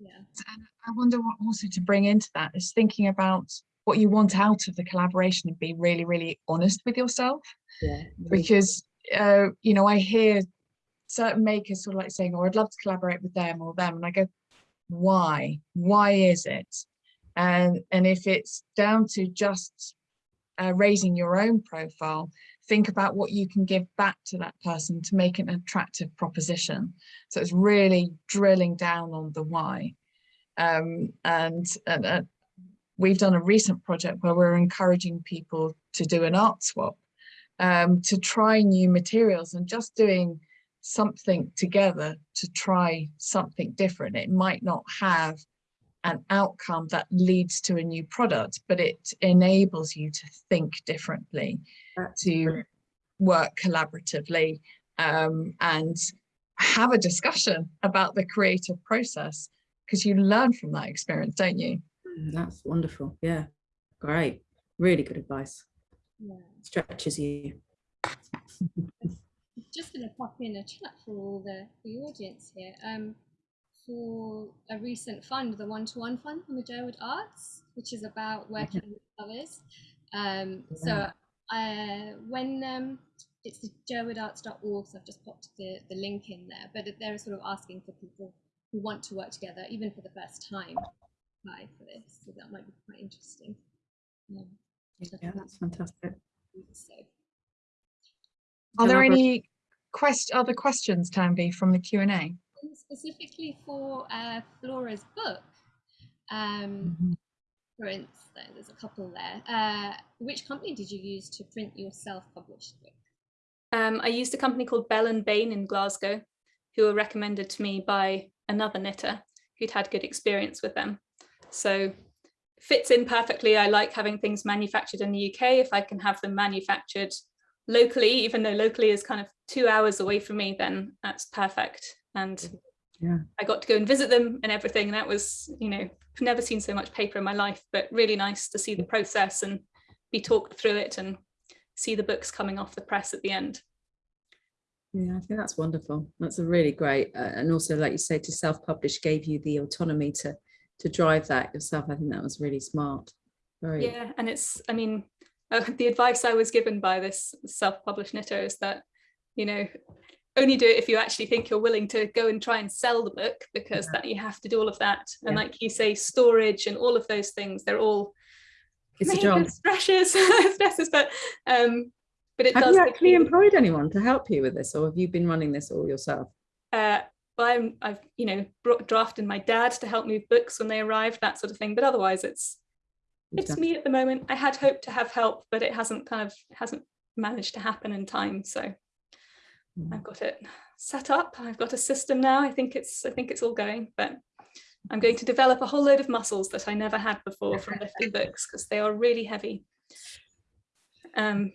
yeah. And i wonder what also to bring into that is thinking about what you want out of the collaboration and be really really honest with yourself. Yeah because uh, you know i hear certain makers sort of like saying oh i'd love to collaborate with them or them and i go why? Why is it? And and if it's down to just uh, raising your own profile think about what you can give back to that person to make an attractive proposition. So it's really drilling down on the why. Um, and, and uh, we've done a recent project where we're encouraging people to do an art swap, um, to try new materials and just doing something together to try something different. It might not have an outcome that leads to a new product, but it enables you to think differently, to work collaboratively um, and have a discussion about the creative process because you learn from that experience, don't you? Mm, that's wonderful. Yeah, great. Really good advice. Yeah. Stretches you. Just going to pop in a chat for all the, the audience here. Um, for a recent fund, the one-to-one -one fund from the Jerwood Arts, which is about working with others. Um, yeah. So uh, when um, it's the jerwoodarts.org, so I've just popped the, the link in there, but they're sort of asking for people who want to work together, even for the first time, apply for this. So that might be quite interesting. Um, yeah, that's fantastic. So. Are there any quest other questions, Tanvi, from the Q&A? Specifically for uh, Flora's book, um, mm -hmm. for instance, there's a couple there. Uh, which company did you use to print your self-published book? Um, I used a company called Bell and Bain in Glasgow, who were recommended to me by another knitter who'd had good experience with them. So fits in perfectly. I like having things manufactured in the UK. If I can have them manufactured locally, even though locally is kind of two hours away from me, then that's perfect. And yeah. I got to go and visit them and everything. And that was, you know, I've never seen so much paper in my life, but really nice to see the process and be talked through it and see the books coming off the press at the end. Yeah, I think that's wonderful. That's a really great, uh, and also, like you say, to self-publish gave you the autonomy to to drive that yourself. I think that was really smart. Very. Yeah, and it's, I mean, uh, the advice I was given by this self-published knitter is that, you know, only do it if you actually think you're willing to go and try and sell the book because yeah. that you have to do all of that and yeah. like you say storage and all of those things they're all it's a job stresses stresses but um but it Have does. you actually employed anyone to help you with this or have you been running this all yourself? uh, well, I'm, I've you know brought, drafted my dad to help move books when they arrive, that sort of thing. But otherwise, it's You've it's done- me at the moment. I had hoped to have help, but it hasn't kind of hasn't managed to happen in time. So. I've got it set up. I've got a system now. I think it's I think it's all going, but I'm going to develop a whole load of muscles that I never had before from lifting books because they are really heavy. Um,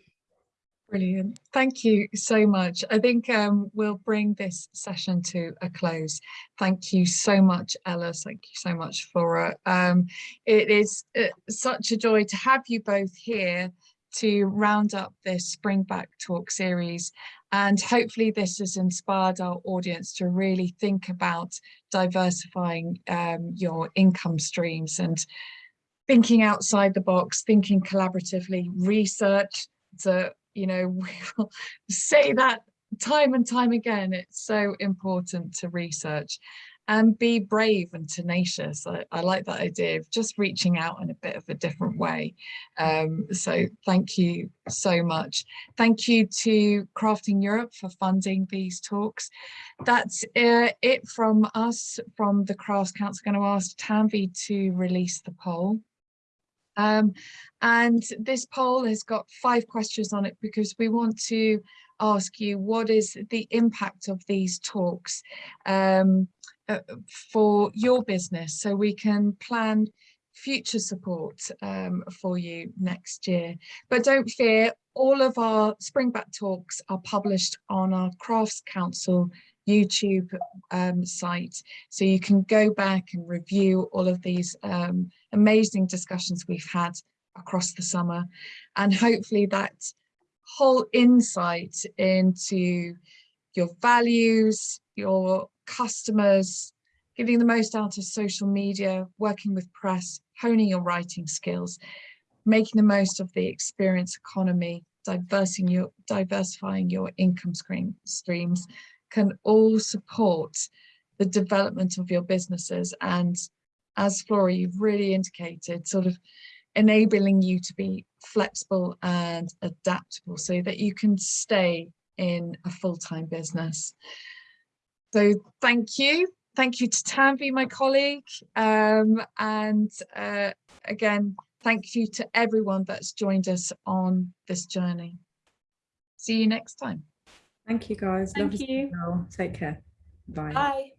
Brilliant. Thank you so much. I think um, we'll bring this session to a close. Thank you so much, Ella. Thank you so much, Flora. Um, it is uh, such a joy to have you both here to round up this Spring Back Talk series. And hopefully this has inspired our audience to really think about diversifying um, your income streams and thinking outside the box, thinking collaboratively, research, to you know we will say that time and time again. It's so important to research and be brave and tenacious. I, I like that idea of just reaching out in a bit of a different way. Um, so thank you so much. Thank you to crafting europe for funding these talks. That's uh, it from us from the crafts council. I'm going to ask tanvi to release the poll. Um, and this poll has got five questions on it because we want to ask you what is the impact of these talks? Um, uh, for your business so we can plan future support um, for you next year. But don't fear, all of our Springback talks are published on our Crafts Council YouTube um, site. So you can go back and review all of these um, amazing discussions we've had across the summer. And hopefully that whole insight into your values, your customers, getting the most out of social media, working with press, honing your writing skills, making the most of the experience economy, your, diversifying your income screen, streams can all support the development of your businesses and as Flora you've really indicated sort of enabling you to be flexible and adaptable so that you can stay in a full-time business. So thank you. Thank you to Tanvi, my colleague. Um, and uh, again, thank you to everyone that's joined us on this journey. See you next time. Thank you guys. Thank Lovely to you. Take care. Bye. bye.